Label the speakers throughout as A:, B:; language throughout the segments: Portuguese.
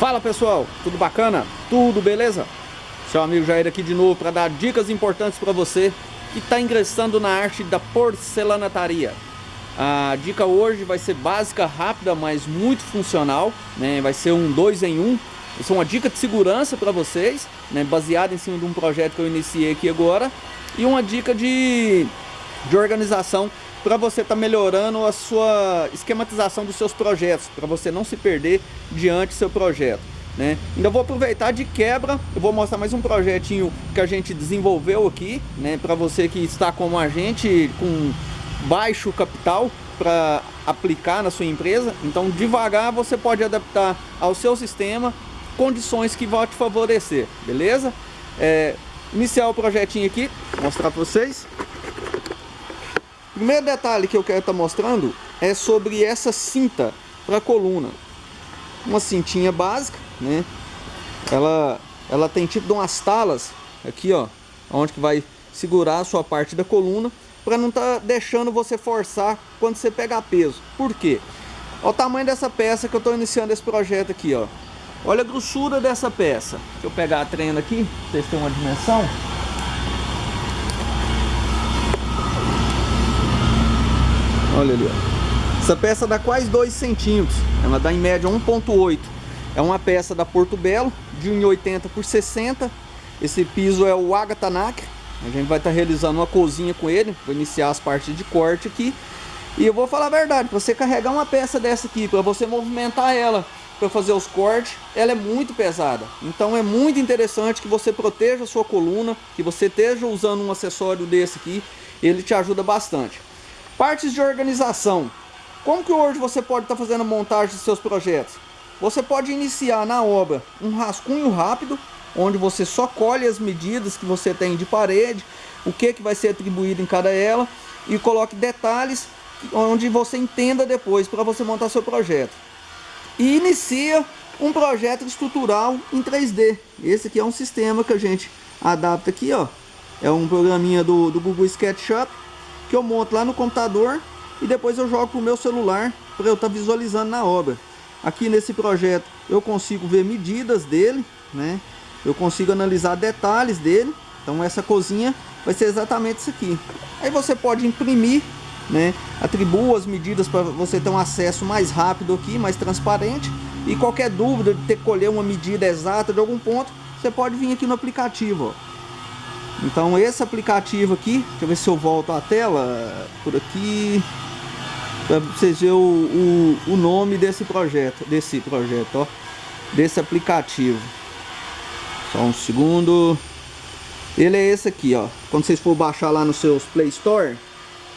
A: Fala pessoal, tudo bacana? Tudo beleza? Seu amigo Jair aqui de novo para dar dicas importantes para você que está ingressando na arte da porcelanataria. A dica hoje vai ser básica, rápida, mas muito funcional, né? Vai ser um dois em um. Vai ser uma dica de segurança para vocês, né? Baseada em cima de um projeto que eu iniciei aqui agora e uma dica de, de organização para você estar tá melhorando a sua esquematização dos seus projetos, para você não se perder diante do seu projeto. Né? Ainda vou aproveitar de quebra, eu vou mostrar mais um projetinho que a gente desenvolveu aqui, né? para você que está como a gente, com baixo capital para aplicar na sua empresa. Então devagar você pode adaptar ao seu sistema condições que vão te favorecer, beleza? É, iniciar o projetinho aqui, mostrar para vocês primeiro detalhe que eu quero estar tá mostrando é sobre essa cinta para coluna. Uma cintinha básica, né? Ela, ela tem tipo umas talas aqui, ó, onde que vai segurar a sua parte da coluna para não estar tá deixando você forçar quando você pegar peso. Por quê? Olha o tamanho dessa peça que eu estou iniciando esse projeto aqui, ó. Olha a grossura dessa peça. Deixa eu pegar a trena aqui, pra vocês terem uma dimensão. Olha ali, ó. Essa peça dá quase 2 centímetros. Ela dá em média 1.8. É uma peça da Porto Belo, de 1,80 por 60. Esse piso é o Agatanac. A gente vai estar tá realizando uma cozinha com ele. Vou iniciar as partes de corte aqui. E eu vou falar a verdade, para você carregar uma peça dessa aqui, para você movimentar ela, para fazer os cortes, ela é muito pesada. Então é muito interessante que você proteja a sua coluna, que você esteja usando um acessório desse aqui, ele te ajuda bastante. Partes de organização. Como que hoje você pode estar tá fazendo a montagem dos seus projetos? Você pode iniciar na obra um rascunho rápido, onde você só colhe as medidas que você tem de parede, o que, que vai ser atribuído em cada ela, e coloque detalhes onde você entenda depois para você montar seu projeto. E inicia um projeto estrutural em 3D. Esse aqui é um sistema que a gente adapta aqui, ó. É um programinha do, do Google SketchUp que eu monto lá no computador e depois eu jogo para o meu celular para eu estar tá visualizando na obra. Aqui nesse projeto eu consigo ver medidas dele, né? Eu consigo analisar detalhes dele. Então essa cozinha vai ser exatamente isso aqui. Aí você pode imprimir, né? Atribua as medidas para você ter um acesso mais rápido aqui, mais transparente. E qualquer dúvida de ter que colher uma medida exata de algum ponto, você pode vir aqui no aplicativo, ó. Então esse aplicativo aqui, deixa eu ver se eu volto a tela por aqui para vocês verem o, o, o, nome desse projeto, desse projeto, ó, desse aplicativo. Só um segundo. Ele é esse aqui, ó. Quando vocês for baixar lá nos seus Play Store,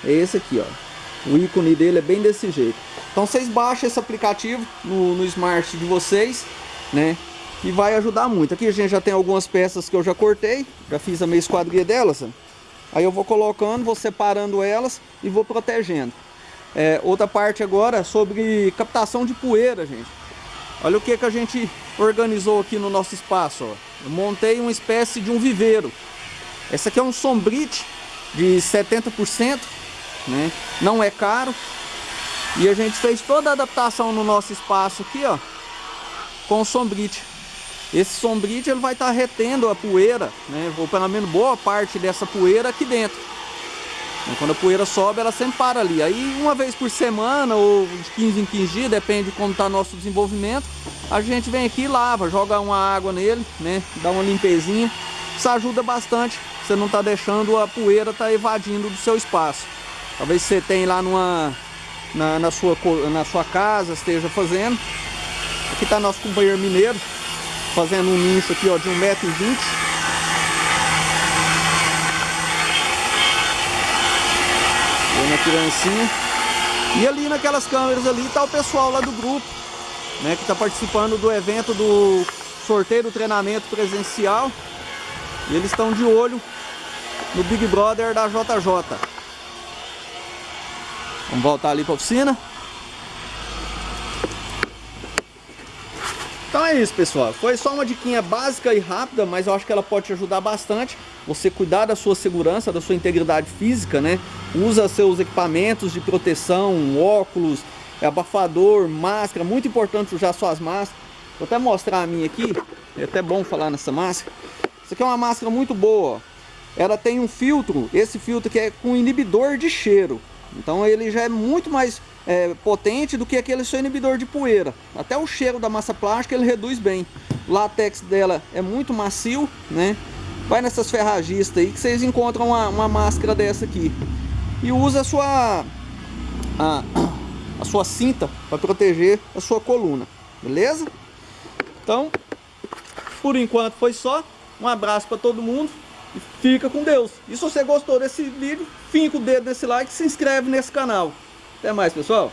A: é esse aqui, ó. O ícone dele é bem desse jeito. Então vocês baixam esse aplicativo no, no Smart de vocês, né? Que vai ajudar muito. Aqui a gente já tem algumas peças que eu já cortei, já fiz a meia esquadria delas. Aí eu vou colocando, vou separando elas e vou protegendo. É, outra parte agora é sobre captação de poeira, gente. Olha o que, que a gente organizou aqui no nosso espaço. Ó. Eu montei uma espécie de um viveiro. Esse aqui é um sombrite de 70%, né? não é caro. E a gente fez toda a adaptação no nosso espaço aqui, ó, com sombrite. Esse sombrite ele vai estar tá retendo a poeira, né? ou pelo menos boa parte dessa poeira aqui dentro. Quando a poeira sobe, ela sempre para ali. Aí uma vez por semana ou de 15 em 15 dias, depende de como está nosso desenvolvimento, a gente vem aqui e lava, joga uma água nele, né? dá uma limpezinha. Isso ajuda bastante, você não está deixando a poeira estar tá evadindo do seu espaço. Talvez você tenha lá numa, na, na, sua, na sua casa, esteja fazendo. Aqui está nosso companheiro mineiro, fazendo um nicho aqui ó, de 1,20m. Vendo a criancinha. E ali naquelas câmeras ali tá o pessoal lá do grupo, né, que tá participando do evento do sorteio do treinamento presencial. E eles estão de olho no Big Brother da JJ. Vamos voltar ali para a oficina. Então é isso, pessoal. Foi só uma diquinha básica e rápida, mas eu acho que ela pode te ajudar bastante. Você cuidar da sua segurança, da sua integridade física, né? Usa seus equipamentos de proteção, óculos, abafador, máscara. Muito importante usar suas máscaras. Vou até mostrar a minha aqui. É até bom falar nessa máscara. Isso aqui é uma máscara muito boa. Ela tem um filtro, esse filtro que é com inibidor de cheiro. Então ele já é muito mais é, potente do que aquele seu inibidor de poeira. Até o cheiro da massa plástica ele reduz bem. O látex dela é muito macio, né? Vai nessas ferragistas aí que vocês encontram uma, uma máscara dessa aqui. E usa a sua, a, a sua cinta para proteger a sua coluna. Beleza? Então, por enquanto foi só. Um abraço para todo mundo fica com Deus. E se você gostou desse vídeo, finca o dedo nesse like e se inscreve nesse canal. Até mais, pessoal.